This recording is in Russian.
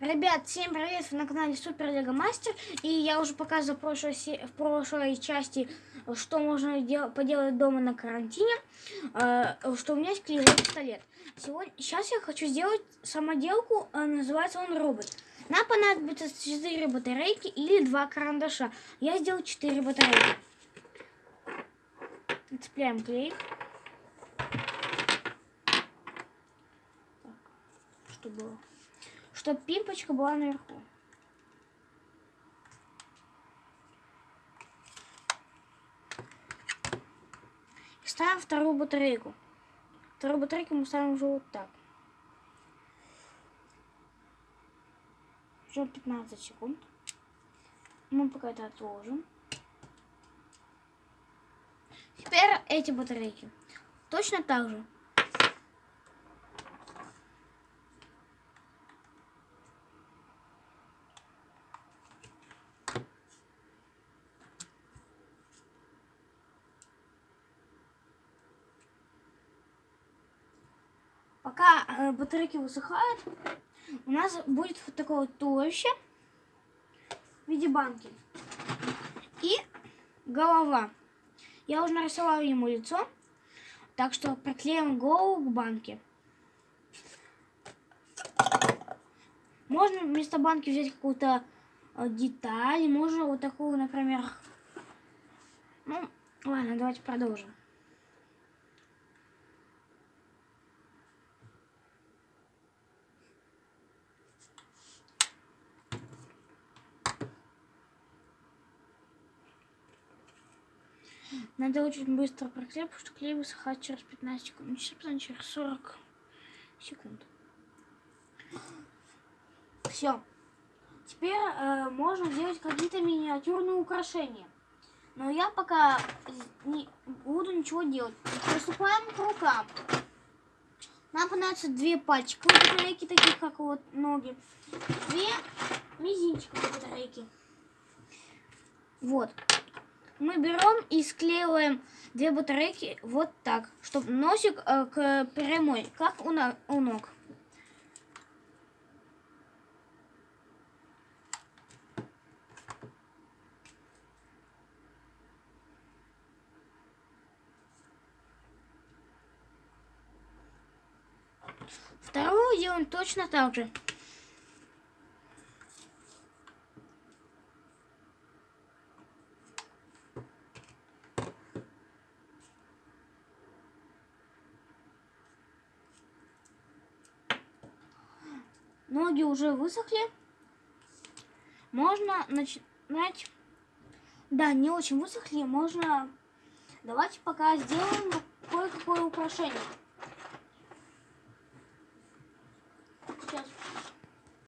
Ребят, всем привет! Вы на канале Супер Лего Мастер. И я уже показывал в прошлой, в прошлой части, что можно дел поделать дома на карантине. Э, что у меня есть клеевой пистолет. Сегодня, сейчас я хочу сделать самоделку, э, называется он робот. Нам понадобится 4 батарейки или 2 карандаша. Я сделал 4 батарейки. Цепляем клей. Так, что было? Чтобы пимпочка была наверху. Ставим вторую батарейку. Вторую батарейку мы ставим уже вот так. Ждем 15 секунд. Мы пока это отложим. Теперь эти батарейки. Точно так же. Пока э, батарейки высыхают, у нас будет вот такое вот туловище в виде банки. И голова. Я уже нарисовала ему лицо, так что приклеим голову к банке. Можно вместо банки взять какую-то э, деталь, можно вот такую, например. Ну, ладно, давайте продолжим. Надо очень быстро проклеить, потому что клей высыхает через 15 секунд. Не через через 40 секунд. Все. Теперь э, можно делать какие-то миниатюрные украшения. Но я пока не буду ничего делать. Приступаем к рукам. Нам понадобится две пальчиковые батарейки, таких как вот ноги. Две мизинчиковые батарейки. Вот мы берем и склеиваем две батарейки вот так, чтобы носик э, к прямой, как у, на, у ног. Вторую делаем точно так же. Ноги уже высохли. Можно начинать... Да, не очень высохли. Можно... Давайте пока сделаем кое-какое украшение.